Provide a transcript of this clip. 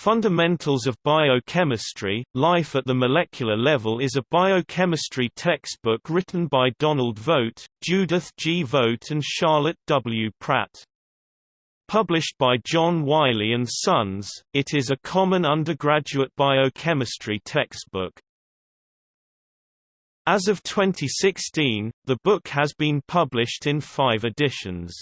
Fundamentals of Biochemistry, Life at the Molecular Level is a biochemistry textbook written by Donald Voet, Judith G. Voet and Charlotte W. Pratt. Published by John Wiley & Sons, it is a common undergraduate biochemistry textbook. As of 2016, the book has been published in five editions.